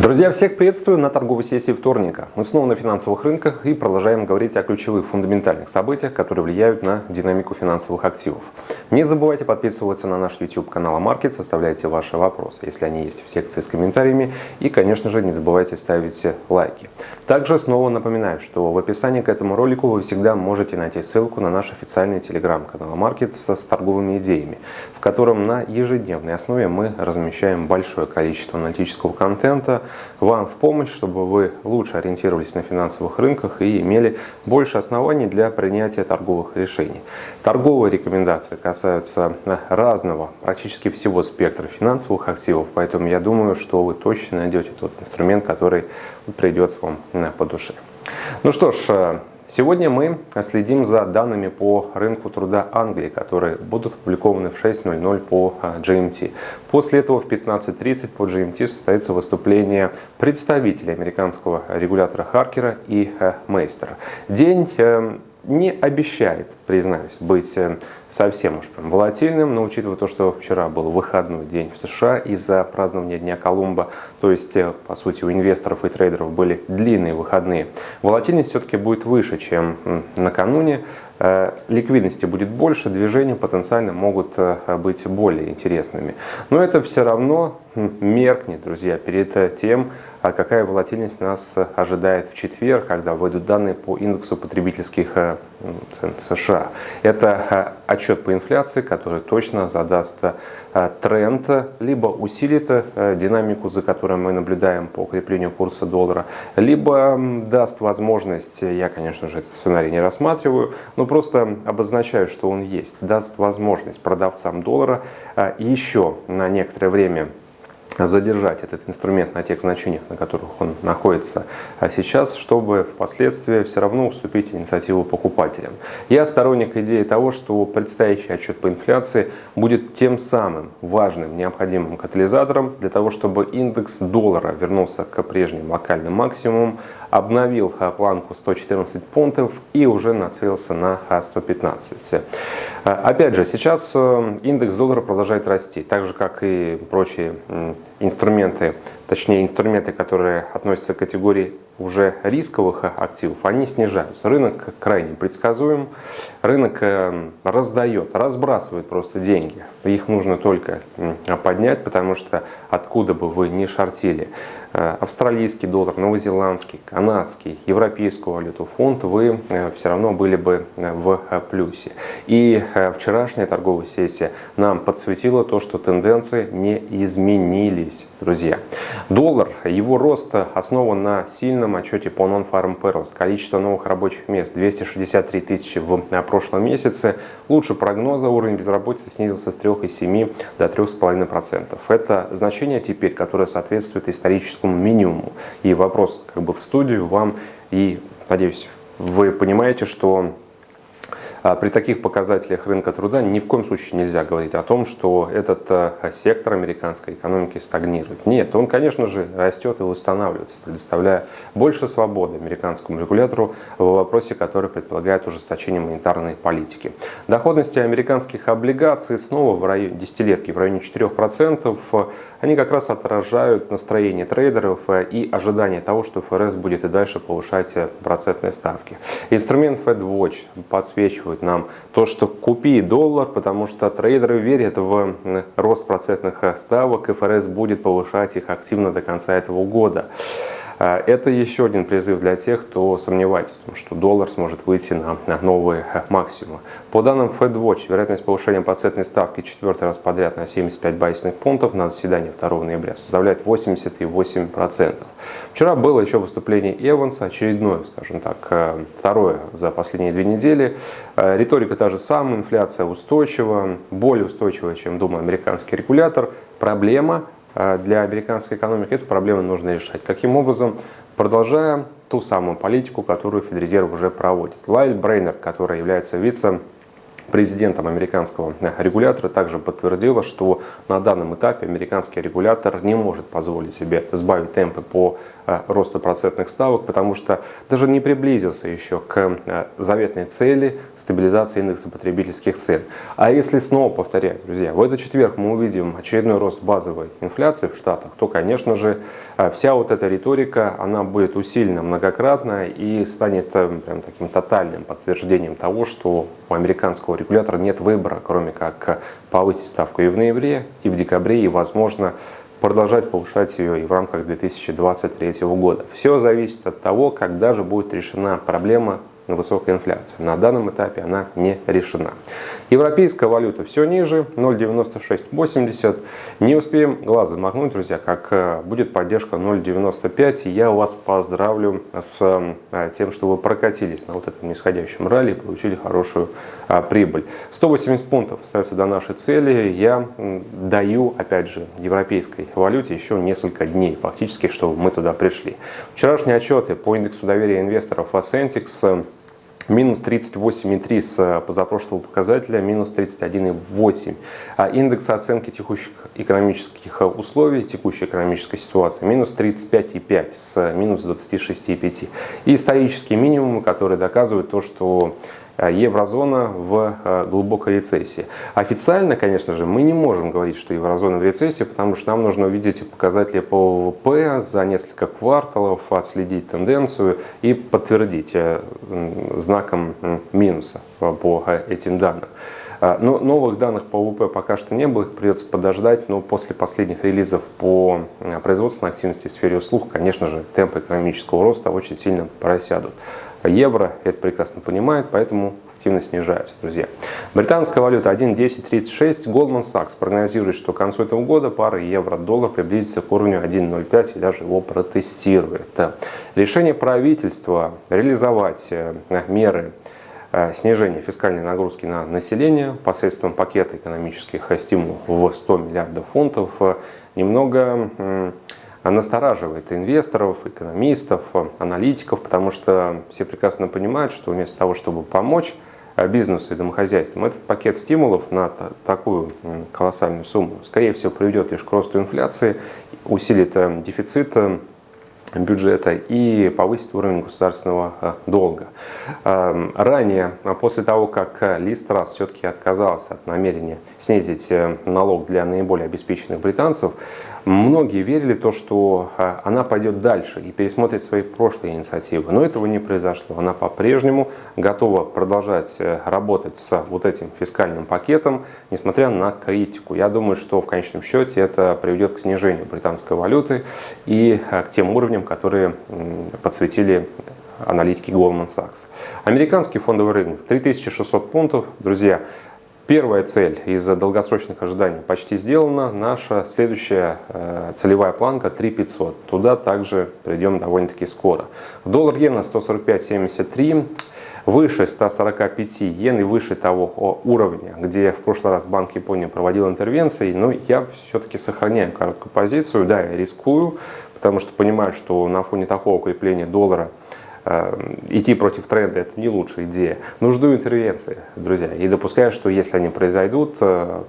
Друзья, всех приветствую на торговой сессии вторника. Мы снова на финансовых рынках и продолжаем говорить о ключевых фундаментальных событиях, которые влияют на динамику финансовых активов. Не забывайте подписываться на наш YouTube канал Market, оставляйте ваши вопросы, если они есть в секции с комментариями. И, конечно же, не забывайте ставить лайки. Также снова напоминаю, что в описании к этому ролику вы всегда можете найти ссылку на наш официальный телеграм-канал Market с торговыми идеями, в котором на ежедневной основе мы размещаем большое количество аналитического контента, вам в помощь, чтобы вы лучше ориентировались на финансовых рынках и имели больше оснований для принятия торговых решений. Торговые рекомендации касаются разного, практически всего спектра финансовых активов, поэтому я думаю, что вы точно найдете тот инструмент, который придется вам по душе. Ну что ж, Сегодня мы следим за данными по рынку труда Англии, которые будут опубликованы в 6.00 по а, GMT. После этого в 15.30 по GMT состоится выступление представителей американского регулятора Харкера и э, Мейстера. День эм, не обещает, признаюсь, быть э, совсем уж прям волатильным, но учитывая то, что вчера был выходной день в США из-за празднования Дня Колумба, то есть, э, по сути, у инвесторов и трейдеров были длинные выходные, волатильность все-таки будет выше, чем накануне, ликвидности будет больше, движения потенциально могут быть более интересными. Но это все равно меркнет, друзья, перед тем, а какая волатильность нас ожидает в четверг, когда выйдут данные по индексу потребительских США. Это э, отчет по инфляции, который точно задаст э, тренд, либо усилит динамику, за которой мы наблюдаем по укреплению курса доллара, либо даст возможность, я, конечно же, этот сценарий не рассматриваю, но просто обозначаю, что он есть, даст возможность продавцам доллара еще на некоторое время задержать этот инструмент на тех значениях, на которых он находится а сейчас, чтобы впоследствии все равно уступить инициативу покупателям. Я сторонник идеи того, что предстоящий отчет по инфляции будет тем самым важным, необходимым катализатором для того, чтобы индекс доллара вернулся к прежним локальным максимумам, обновил планку 114 пунктов и уже нацелился на 115. А, опять же, сейчас э, индекс доллара продолжает расти, так же как и прочие инструменты, точнее инструменты, которые относятся к категории уже рисковых активов, они снижаются. Рынок крайне предсказуем, рынок э, раздает, разбрасывает просто деньги. Их нужно только поднять, потому что откуда бы вы ни шортили, э, австралийский доллар, новозеландский, канадский, европейскую валюту, фунт, вы э, все равно были бы в плюсе. И вчерашняя торговая сессия нам подсветила то, что тенденции не изменились, друзья. Доллар, его рост основан на сильном отчете по Non-Farm Perils количество новых рабочих мест 263 тысячи в прошлом месяце. Лучше прогноза уровень безработицы снизился с 3,7 до 3,5%. Это значение теперь, которое соответствует историческому минимуму. И вопрос как бы в студию вам и, надеюсь, вы понимаете, что при таких показателях рынка труда ни в коем случае нельзя говорить о том, что этот э, сектор американской экономики стагнирует. Нет, он, конечно же, растет и восстанавливается, предоставляя больше свободы американскому регулятору в вопросе, который предполагает ужесточение монетарной политики. Доходности американских облигаций снова в районе десятилетки в районе 4%. Они как раз отражают настроение трейдеров э, и ожидание того, что ФРС будет и дальше повышать э, процентные ставки. Инструмент FedWatch подсвечивает подсказывают нам то, что купи доллар, потому что трейдеры верят в рост процентных ставок, и ФРС будет повышать их активно до конца этого года. А, это еще один призыв для тех, кто сомневается в том, что доллар сможет выйти на новые максимумы. По данным FedWatch, вероятность повышения процентной ставки четвертый раз подряд на 75 байсных пунктов на заседании 2 ноября составляет 88%. Вчера было еще выступление Эванса, очередное, скажем так, э, второе за последние две недели. Э, риторика та же самая, инфляция устойчива, более устойчивая, чем думал американский регулятор. Проблема для американской экономики эту проблему нужно решать. Каким образом? Продолжая ту самую политику, которую Федрезерв уже проводит. Лайль Брейнерд, который является вице президентом американского регулятора также подтвердила, что на данном этапе американский регулятор не может позволить себе сбавить темпы по э, росту процентных ставок, потому что даже не приблизился еще к э, заветной цели стабилизации индекса потребительских цен. А если снова повторять, друзья, в этот четверг мы увидим очередной рост базовой инфляции в Штатах, то, конечно же, э, вся вот эта риторика, она будет усилена многократно и станет прям таким тотальным подтверждением того, что у американского регулятора нет выбора, кроме как повысить ставку и в ноябре, и в декабре, и, возможно, продолжать повышать ее и в рамках 2023 года. Все зависит от того, когда же будет решена проблема высокая инфляция. На данном этапе она не решена. Европейская валюта все ниже, 0,9680. Не успеем глазом махнуть, друзья, как э, будет поддержка 0,95. И я вас поздравлю с э, тем, что вы прокатились на вот этом нисходящем ралли и получили хорошую а, прибыль. 180 пунктов остается до нашей цели. Я даю, опять же, европейской валюте еще несколько дней, фактически, чтобы мы туда пришли. Вчерашние отчеты по индексу доверия инвесторов Ascentix минус 38,3 с э, позапрошлого показателя, минус 31,8. А индекс оценки текущих экономических условий, текущей экономической ситуации, минус 35,5 с минус 26,5. И исторические минимумы, которые доказывают то, что Э, еврозона в э, глубокой рецессии. Официально, конечно же, мы не можем говорить, что еврозона в рецессии, потому что нам нужно увидеть показатели по ВВП за несколько кварталов, отследить тенденцию и подтвердить э, знаком минуса по этим данным. Но новых данных по ВВП пока что не было, их придется подождать, но после последних релизов по производственной активности в сфере услуг, конечно же, темпы экономического роста очень сильно просядут евро это прекрасно понимает, поэтому активно снижается, друзья. Британская валюта 1.1036. Goldman Sachs прогнозирует, что к концу этого года пара евро-доллар приблизится к уровню 1.05 и даже его протестирует. Решение правительства реализовать э, меры э, снижения фискальной нагрузки на население посредством пакета экономических стимулов в 100 миллиардов фунтов э, немного настораживает инвесторов, экономистов, аналитиков, потому что все прекрасно понимают, что вместо того, чтобы помочь э, бизнесу и домохозяйствам, этот пакет стимулов на такую колоссальную сумму, скорее всего, приведет лишь к росту инфляции, усилит э, дефицит э, бюджета и повысить уровень государственного долга. Эм, ранее, после того, как Ли Страс все-таки отказался от намерения снизить налог для наиболее обеспеченных британцев, Многие верили то, что а, она пойдет дальше и пересмотрит свои прошлые инициативы, но этого не произошло. Она по-прежнему готова продолжать э, работать с вот этим фискальным пакетом, несмотря на критику. Я думаю, что в конечном счете это приведет к снижению британской валюты и а, к тем уровням, которые подсветили аналитики Goldman Sachs. Американский фондовый рынок 3600 пунктов. Друзья, Первая цель из-за долгосрочных ожиданий почти сделана. Наша следующая э, целевая планка 3500. Туда также придем довольно-таки скоро. Доллар-иена 145.73 выше 145 йен и выше того уровня, где в прошлый раз Банк Японии проводил интервенции, но я все-таки сохраняю короткую позицию, да, я рискую, потому что понимаю, что на фоне такого укрепления доллара идти против тренда – это не лучшая идея. Жду интервенции, друзья, и допускаю, что если они произойдут, э,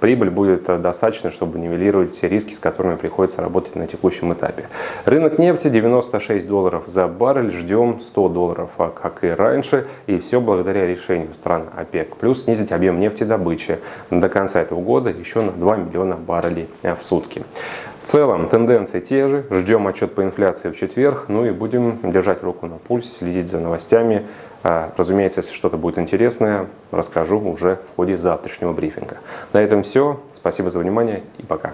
прибыль будет достаточно, чтобы нивелировать все риски, с которыми приходится работать на текущем этапе. Рынок нефти 96 долларов за баррель, ждем 100 долларов, а как и раньше, и все благодаря решению стран ОПЕК. Плюс снизить объем нефтедобычи до конца этого года еще на 2 миллиона баррелей в сутки. В целом тенденции те же, ждем отчет по инфляции в четверг, ну и будем держать руку на пульсе, следить за новостями. А, разумеется, если что-то будет интересное, расскажу уже в ходе завтрашнего брифинга. На этом все. Спасибо за внимание и пока.